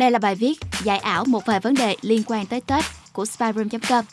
Đây là bài viết giải ảo một vài vấn đề liên quan tới Tết của spyroom.com.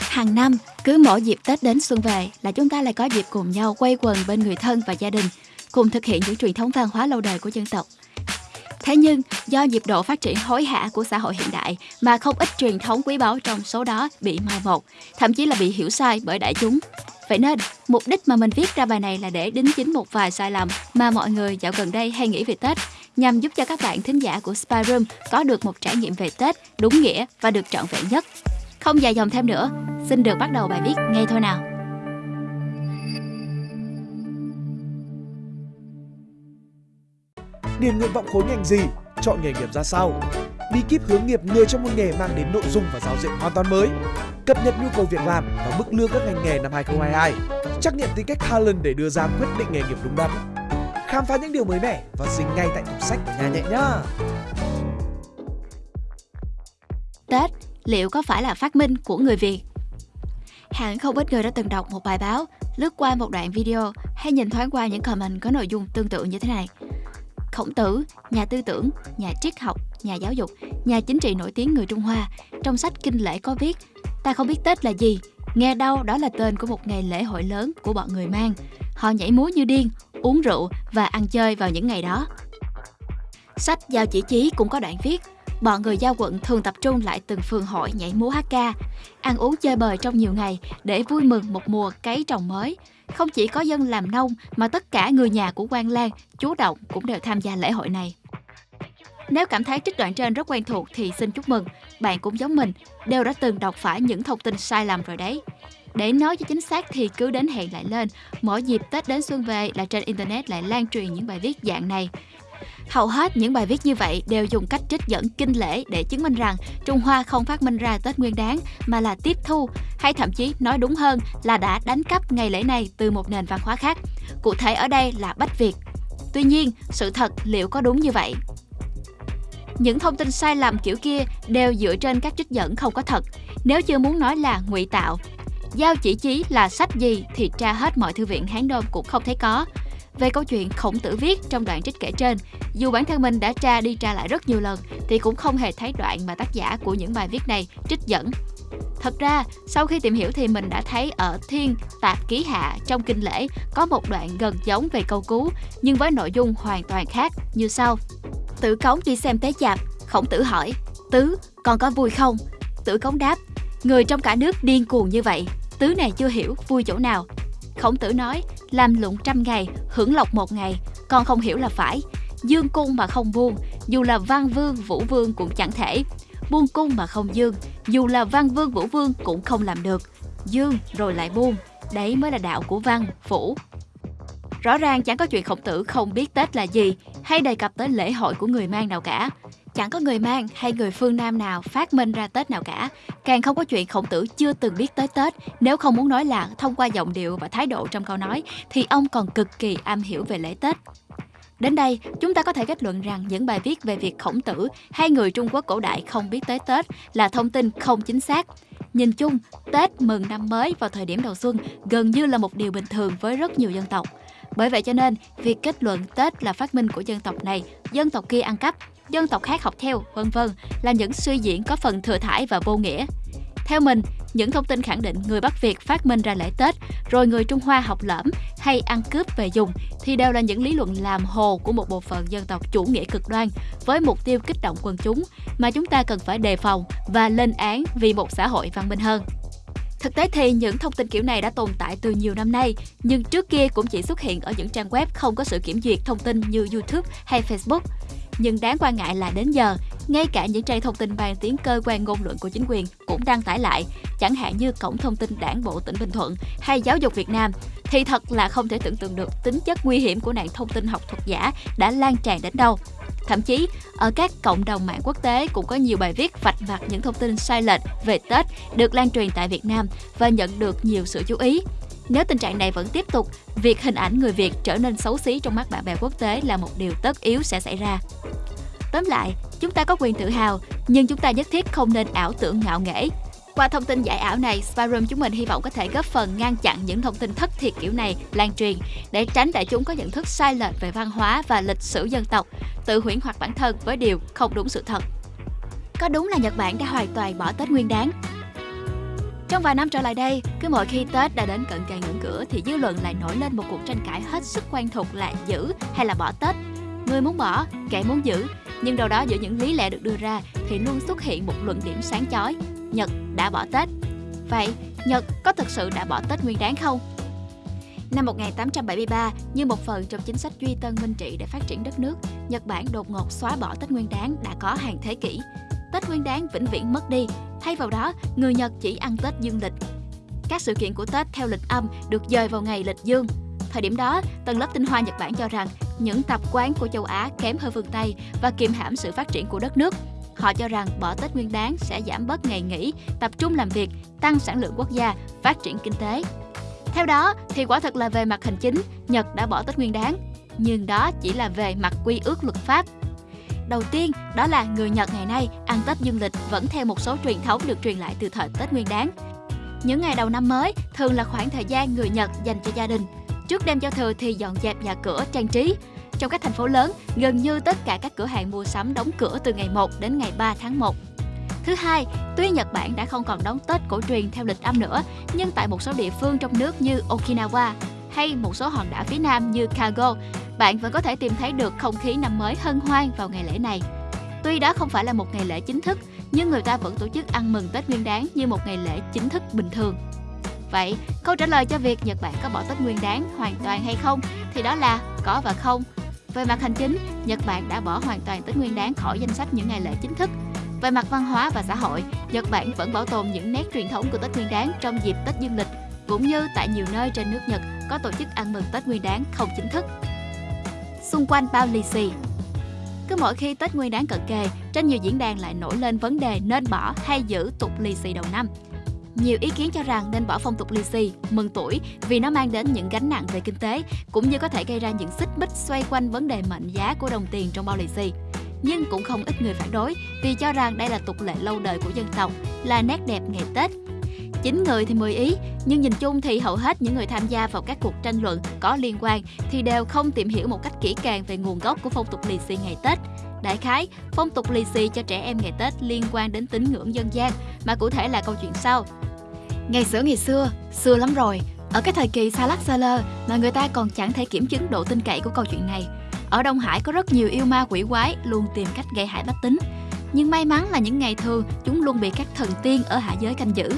Hàng năm, cứ mỗi dịp Tết đến xuân về là chúng ta lại có dịp cùng nhau quay quần bên người thân và gia đình, cùng thực hiện những truyền thống văn hóa lâu đời của dân tộc. Thế nhưng, do nhịp độ phát triển hối hả của xã hội hiện đại mà không ít truyền thống quý báu trong số đó bị mai một, thậm chí là bị hiểu sai bởi đại chúng. Vậy nên, mục đích mà mình viết ra bài này là để đính chính một vài sai lầm mà mọi người dạo gần đây hay nghĩ về Tết, nhằm giúp cho các bạn thính giả của Spy Room có được một trải nghiệm về Tết đúng nghĩa và được trọn vẹn nhất. Không dài dòng thêm nữa, xin được bắt đầu bài viết ngay thôi nào. Điền nguyện vọng khối ngành gì, chọn nghề nghiệp ra sao. Bí kíp hướng nghiệp người trong một nghề mang đến nội dung và giao diện hoàn toàn mới. Cập nhật nhu cầu việc làm và mức lương các ngành nghề năm 2022. Trắc nghiệm tính cách Talent để đưa ra quyết định nghề nghiệp đúng đắn. Khám phá những điều mới mẻ và dính ngay tại tủ sách của nhà nhẹ nhá. Tết liệu có phải là phát minh của người Việt? Hẳn không ít người đã từng đọc một bài báo, lướt qua một đoạn video hay nhìn thoáng qua những comment có nội dung tương tự như thế này. Khổng Tử, nhà tư tưởng, nhà triết học, nhà giáo dục, nhà chính trị nổi tiếng người Trung Hoa, trong sách Kinh Lễ có viết, ta không biết Tết là gì, nghe đâu đó là tên của một ngày lễ hội lớn của bọn người mang. Họ nhảy múa như điên, uống rượu và ăn chơi vào những ngày đó. Sách Giao Chỉ Chí cũng có đoạn viết, bọn người giao quận thường tập trung lại từng phường hội nhảy múa hát ca, ăn uống chơi bời trong nhiều ngày để vui mừng một mùa cấy trồng mới. Không chỉ có dân làm nông mà tất cả người nhà của quan lang, chú động cũng đều tham gia lễ hội này. Nếu cảm thấy trích đoạn trên rất quen thuộc thì xin chúc mừng, bạn cũng giống mình, đều đã từng đọc phải những thông tin sai lầm rồi đấy. Để nói cho chính xác thì cứ đến hẹn lại lên, mỗi dịp Tết đến xuân về là trên Internet lại lan truyền những bài viết dạng này. Hầu hết những bài viết như vậy đều dùng cách trích dẫn kinh lễ để chứng minh rằng Trung Hoa không phát minh ra Tết Nguyên Đán mà là tiếp thu, hay thậm chí nói đúng hơn là đã đánh cắp ngày lễ này từ một nền văn hóa khác. Cụ thể ở đây là Bách Việt. Tuy nhiên, sự thật liệu có đúng như vậy? Những thông tin sai lầm kiểu kia đều dựa trên các trích dẫn không có thật. Nếu chưa muốn nói là ngụy tạo, giao chỉ chí là sách gì thì tra hết mọi thư viện Hán đông cũng không thấy có. Về câu chuyện khổng tử viết trong đoạn trích kể trên, dù bản thân mình đã tra đi tra lại rất nhiều lần thì cũng không hề thấy đoạn mà tác giả của những bài viết này trích dẫn. Thật ra, sau khi tìm hiểu thì mình đã thấy ở Thiên Tạp Ký Hạ trong Kinh Lễ có một đoạn gần giống về câu cứu, nhưng với nội dung hoàn toàn khác như sau. Tử Cống đi xem tế chạp, khổng tử hỏi, Tứ, còn có vui không? Tử Cống đáp, người trong cả nước điên cuồng như vậy, Tứ này chưa hiểu vui chỗ nào. Khổng tử nói, làm lụng trăm ngày, hưởng lộc một ngày, con không hiểu là phải. Dương cung mà không buông, dù là văn vương, vũ vương cũng chẳng thể. Buông cung mà không dương, dù là văn vương, vũ vương cũng không làm được. Dương rồi lại buông, đấy mới là đạo của văn, vũ. Rõ ràng chẳng có chuyện khổng tử không biết Tết là gì hay đề cập tới lễ hội của người mang nào cả. Chẳng có người mang hay người phương Nam nào phát minh ra Tết nào cả. Càng không có chuyện khổng tử chưa từng biết tới Tết. Nếu không muốn nói là thông qua giọng điệu và thái độ trong câu nói, thì ông còn cực kỳ am hiểu về lễ Tết. Đến đây, chúng ta có thể kết luận rằng những bài viết về việc khổng tử hay người Trung Quốc cổ đại không biết tới Tết là thông tin không chính xác. Nhìn chung, Tết mừng năm mới vào thời điểm đầu xuân gần như là một điều bình thường với rất nhiều dân tộc. Bởi vậy cho nên, việc kết luận Tết là phát minh của dân tộc này, dân tộc kia ăn cắp, dân tộc khác học theo, vân vân là những suy diễn có phần thừa thải và vô nghĩa. Theo mình, những thông tin khẳng định người Bắc Việt phát minh ra lễ Tết, rồi người Trung Hoa học lẫm hay ăn cướp về dùng thì đều là những lý luận làm hồ của một bộ phận dân tộc chủ nghĩa cực đoan với mục tiêu kích động quần chúng mà chúng ta cần phải đề phòng và lên án vì một xã hội văn minh hơn. Thực tế thì những thông tin kiểu này đã tồn tại từ nhiều năm nay, nhưng trước kia cũng chỉ xuất hiện ở những trang web không có sự kiểm duyệt thông tin như YouTube hay Facebook. Nhưng đáng quan ngại là đến giờ, ngay cả những trang thông tin mang tiếng cơ quan ngôn luận của chính quyền cũng đăng tải lại, chẳng hạn như Cổng thông tin Đảng bộ tỉnh Bình Thuận hay Giáo dục Việt Nam, thì thật là không thể tưởng tượng được tính chất nguy hiểm của nạn thông tin học thuật giả đã lan tràn đến đâu. Thậm chí, ở các cộng đồng mạng quốc tế cũng có nhiều bài viết vạch mặt những thông tin sai lệch về Tết được lan truyền tại Việt Nam và nhận được nhiều sự chú ý. Nếu tình trạng này vẫn tiếp tục, việc hình ảnh người Việt trở nên xấu xí trong mắt bạn bè quốc tế là một điều tất yếu sẽ xảy ra. Tóm lại, chúng ta có quyền tự hào, nhưng chúng ta nhất thiết không nên ảo tưởng ngạo nghễ. Qua thông tin giải ảo này, Spyroom chúng mình hy vọng có thể góp phần ngăn chặn những thông tin thất thiệt kiểu này lan truyền để tránh đại chúng có nhận thức sai lệch về văn hóa và lịch sử dân tộc, tự huyễn hoặc bản thân với điều không đúng sự thật. Có đúng là Nhật Bản đã hoàn toàn bỏ Tết Nguyên đáng? Trong vài năm trở lại đây, cứ mỗi khi Tết đã đến cận kề ngưỡng cửa thì dư luận lại nổi lên một cuộc tranh cãi hết sức quen thuộc là giữ hay là bỏ Tết. Người muốn bỏ, kẻ muốn giữ, nhưng đâu đó giữa những lý lẽ được đưa ra thì luôn xuất hiện một luận điểm sáng chói. Nhật đã bỏ Tết. Vậy, Nhật có thực sự đã bỏ Tết nguyên đáng không? Năm 1873, như một phần trong chính sách duy tân minh trị để phát triển đất nước, Nhật Bản đột ngột xóa bỏ Tết Nguyên Đán đã có hàng thế kỷ. Tết Nguyên Đán vĩnh viễn mất đi, thay vào đó, người Nhật chỉ ăn Tết dương lịch. Các sự kiện của Tết theo lịch âm được dời vào ngày lịch dương. Thời điểm đó, tầng lớp tinh hoa Nhật Bản cho rằng những tập quán của châu Á kém hơn phương Tây và kiềm hãm sự phát triển của đất nước. Họ cho rằng bỏ Tết Nguyên Đán sẽ giảm bớt ngày nghỉ, tập trung làm việc, tăng sản lượng quốc gia, phát triển kinh tế. Theo đó, thì quả thật là về mặt hành chính, Nhật đã bỏ Tết Nguyên Đán, nhưng đó chỉ là về mặt quy ước luật pháp. Đầu tiên, đó là người Nhật ngày nay ăn Tết dương lịch vẫn theo một số truyền thống được truyền lại từ thời Tết Nguyên đáng. Những ngày đầu năm mới thường là khoảng thời gian người Nhật dành cho gia đình. Trước đêm giao thừa thì dọn dẹp nhà cửa, trang trí, trong các thành phố lớn, gần như tất cả các cửa hàng mua sắm đóng cửa từ ngày 1 đến ngày 3 tháng 1. Thứ hai, tuy Nhật Bản đã không còn đón Tết cổ truyền theo lịch âm nữa, nhưng tại một số địa phương trong nước như Okinawa hay một số hòn đảo phía nam như Kago, bạn vẫn có thể tìm thấy được không khí năm mới hân hoan vào ngày lễ này. Tuy đó không phải là một ngày lễ chính thức, nhưng người ta vẫn tổ chức ăn mừng Tết Nguyên đán như một ngày lễ chính thức bình thường. Vậy, câu trả lời cho việc Nhật Bản có bỏ Tết Nguyên đán hoàn toàn hay không thì đó là có và không. Về mặt hành chính, Nhật Bản đã bỏ hoàn toàn Tết Nguyên đán khỏi danh sách những ngày lễ chính thức. Về mặt văn hóa và xã hội, Nhật Bản vẫn bảo tồn những nét truyền thống của Tết Nguyên đán trong dịp Tết Dương lịch, cũng như tại nhiều nơi trên nước Nhật có tổ chức ăn mừng Tết Nguyên đán không chính thức. Xung quanh bao lì xì cứ mỗi khi Tết Nguyên đán cận kề, trên nhiều diễn đàn lại nổi lên vấn đề nên bỏ hay giữ tục lì xì đầu năm. Nhiều ý kiến cho rằng nên bỏ phong tục lì xì, mừng tuổi vì nó mang đến những gánh nặng về kinh tế, cũng như có thể gây ra những xích mích xoay quanh vấn đề mệnh giá của đồng tiền trong bao lì xì. Nhưng cũng không ít người phản đối vì cho rằng đây là tục lệ lâu đời của dân tộc, là nét đẹp ngày Tết. Chín người thì 10 ý, nhưng nhìn chung thì hầu hết những người tham gia vào các cuộc tranh luận có liên quan thì đều không tìm hiểu một cách kỹ càng về nguồn gốc của phong tục lì xì ngày Tết. Đại khái, phong tục lì xì cho trẻ em ngày Tết liên quan đến tín ngưỡng dân gian, mà cụ thể là câu chuyện sau. Ngày xưa ngày xưa, xưa lắm rồi, ở cái thời kỳ xa lắc xa lơ mà người ta còn chẳng thể kiểm chứng độ tin cậy của câu chuyện này. Ở Đông Hải có rất nhiều yêu ma quỷ quái luôn tìm cách gây hại bách tính. Nhưng may mắn là những ngày thường chúng luôn bị các thần tiên ở hạ giới canh giữ.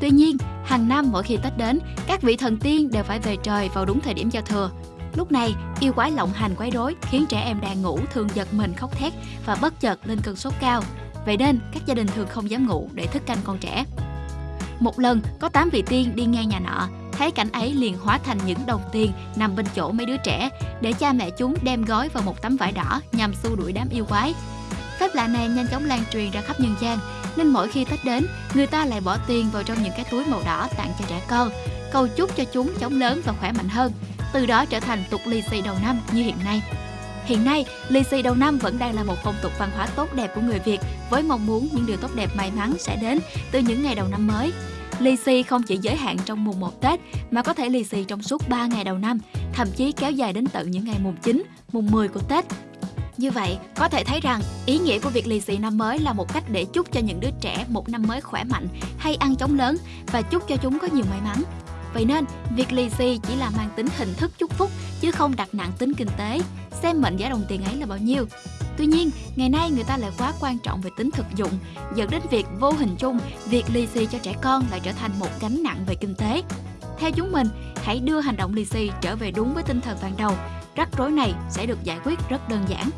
Tuy nhiên, hàng năm mỗi khi Tết đến, các vị thần tiên đều phải về trời vào đúng thời điểm giao thừa. Lúc này, yêu quái lộng hành quấy rối khiến trẻ em đang ngủ thường giật mình khóc thét và bất chợt lên cơn sốt cao. Vậy nên, các gia đình thường không dám ngủ để thức canh con trẻ. Một lần, có 8 vị tiên đi ngang nhà nọ, thấy cảnh ấy liền hóa thành những đồng tiền nằm bên chỗ mấy đứa trẻ, để cha mẹ chúng đem gói vào một tấm vải đỏ nhằm xua đuổi đám yêu quái. Phép lạ này nhanh chóng lan truyền ra khắp nhân gian, nên mỗi khi Tết đến, người ta lại bỏ tiền vào trong những cái túi màu đỏ tặng cho trẻ con, cầu chúc cho chúng chống lớn và khỏe mạnh hơn, từ đó trở thành tục lì xì đầu năm như hiện nay. Hiện nay, lì xì đầu năm vẫn đang là một phong tục văn hóa tốt đẹp của người Việt với mong muốn những điều tốt đẹp may mắn sẽ đến từ những ngày đầu năm mới. Lì xì không chỉ giới hạn trong mùng 1 Tết mà có thể lì xì trong suốt 3 ngày đầu năm, thậm chí kéo dài đến tận những ngày mùng 9, mùng 10 của Tết. Như vậy, có thể thấy rằng ý nghĩa của việc lì xì năm mới là một cách để chúc cho những đứa trẻ một năm mới khỏe mạnh hay ăn chóng lớn và chúc cho chúng có nhiều may mắn. Vậy nên, việc lì xì chỉ là mang tính hình thức chúc phúc chứ không đặt nặng tính kinh tế, xem mệnh giá đồng tiền ấy là bao nhiêu. Tuy nhiên, ngày nay người ta lại quá quan trọng về tính thực dụng, dẫn đến việc vô hình chung, việc lì xì cho trẻ con lại trở thành một gánh nặng về kinh tế. Theo chúng mình, hãy đưa hành động lì xì trở về đúng với tinh thần ban đầu. Rắc rối này sẽ được giải quyết rất đơn giản.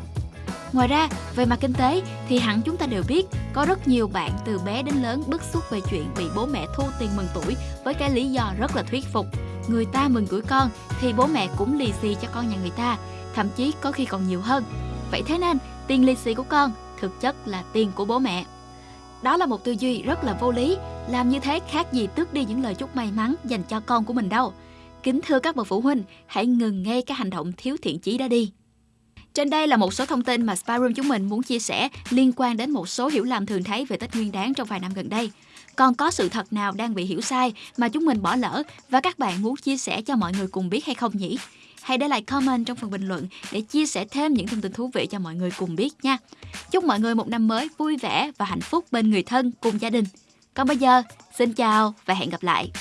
Ngoài ra, về mặt kinh tế thì hẳn chúng ta đều biết có rất nhiều bạn từ bé đến lớn bức xúc về chuyện bị bố mẹ thu tiền mừng tuổi với cái lý do rất là thuyết phục. Người ta mừng tuổi con thì bố mẹ cũng lì xì cho con nhà người ta, thậm chí có khi còn nhiều hơn. Vậy thế nên, tiền lì xì của con thực chất là tiền của bố mẹ. Đó là một tư duy rất là vô lý, làm như thế khác gì tước đi những lời chúc may mắn dành cho con của mình đâu. Kính thưa các bậc phụ huynh, hãy ngừng ngay cái hành động thiếu thiện chí đó đi. Trên đây là một số thông tin mà spa room chúng mình muốn chia sẻ liên quan đến một số hiểu lầm thường thấy về Tết Nguyên đáng trong vài năm gần đây. Còn có sự thật nào đang bị hiểu sai mà chúng mình bỏ lỡ và các bạn muốn chia sẻ cho mọi người cùng biết hay không nhỉ? Hãy để lại comment trong phần bình luận để chia sẻ thêm những thông tin thú vị cho mọi người cùng biết nha. Chúc mọi người một năm mới vui vẻ và hạnh phúc bên người thân cùng gia đình. Còn bây giờ, xin chào và hẹn gặp lại.